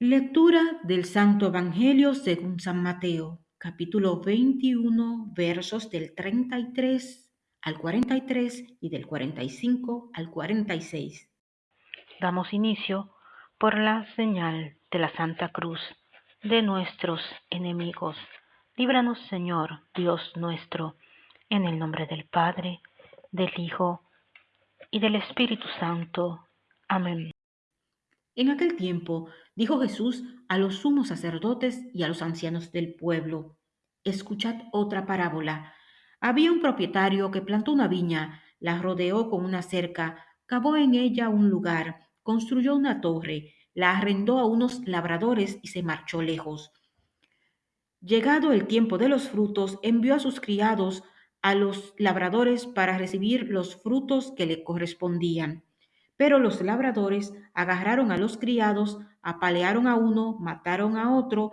Lectura del Santo Evangelio según San Mateo, capítulo 21, versos del 33 al 43 y del 45 al 46. Damos inicio por la señal de la Santa Cruz de nuestros enemigos. Líbranos, Señor, Dios nuestro, en el nombre del Padre, del Hijo y del Espíritu Santo. Amén. En aquel tiempo dijo Jesús a los sumos sacerdotes y a los ancianos del pueblo, escuchad otra parábola. Había un propietario que plantó una viña, la rodeó con una cerca, cavó en ella un lugar, construyó una torre, la arrendó a unos labradores y se marchó lejos. Llegado el tiempo de los frutos, envió a sus criados a los labradores para recibir los frutos que le correspondían. Pero los labradores agarraron a los criados, apalearon a uno, mataron a otro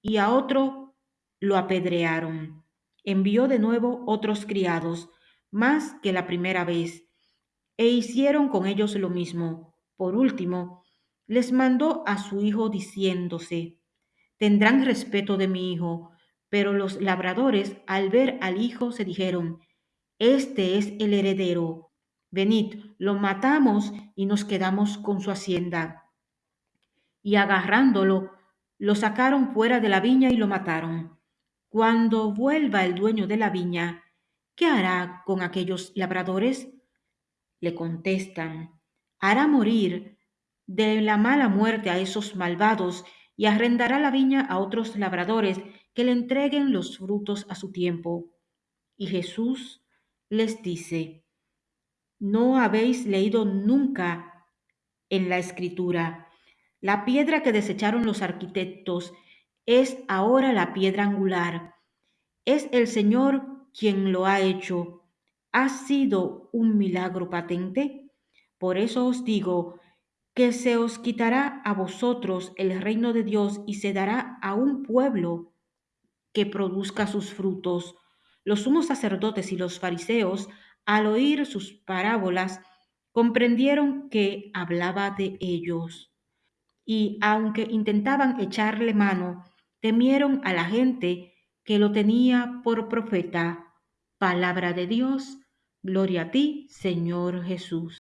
y a otro lo apedrearon. Envió de nuevo otros criados, más que la primera vez, e hicieron con ellos lo mismo. Por último, les mandó a su hijo diciéndose, tendrán respeto de mi hijo. Pero los labradores al ver al hijo se dijeron, este es el heredero, venid, lo matamos y nos quedamos con su hacienda. Y agarrándolo, lo sacaron fuera de la viña y lo mataron. Cuando vuelva el dueño de la viña, ¿qué hará con aquellos labradores? Le contestan, hará morir de la mala muerte a esos malvados y arrendará la viña a otros labradores que le entreguen los frutos a su tiempo. Y Jesús les dice, ¿No habéis leído nunca en la escritura? La piedra que desecharon los arquitectos es ahora la piedra angular. Es el Señor quien lo ha hecho. ¿Ha sido un milagro patente? Por eso os digo que se os quitará a vosotros el reino de Dios y se dará a un pueblo que produzca sus frutos. Los sumos sacerdotes y los fariseos al oír sus parábolas, comprendieron que hablaba de ellos. Y aunque intentaban echarle mano, temieron a la gente que lo tenía por profeta. Palabra de Dios, gloria a ti, Señor Jesús.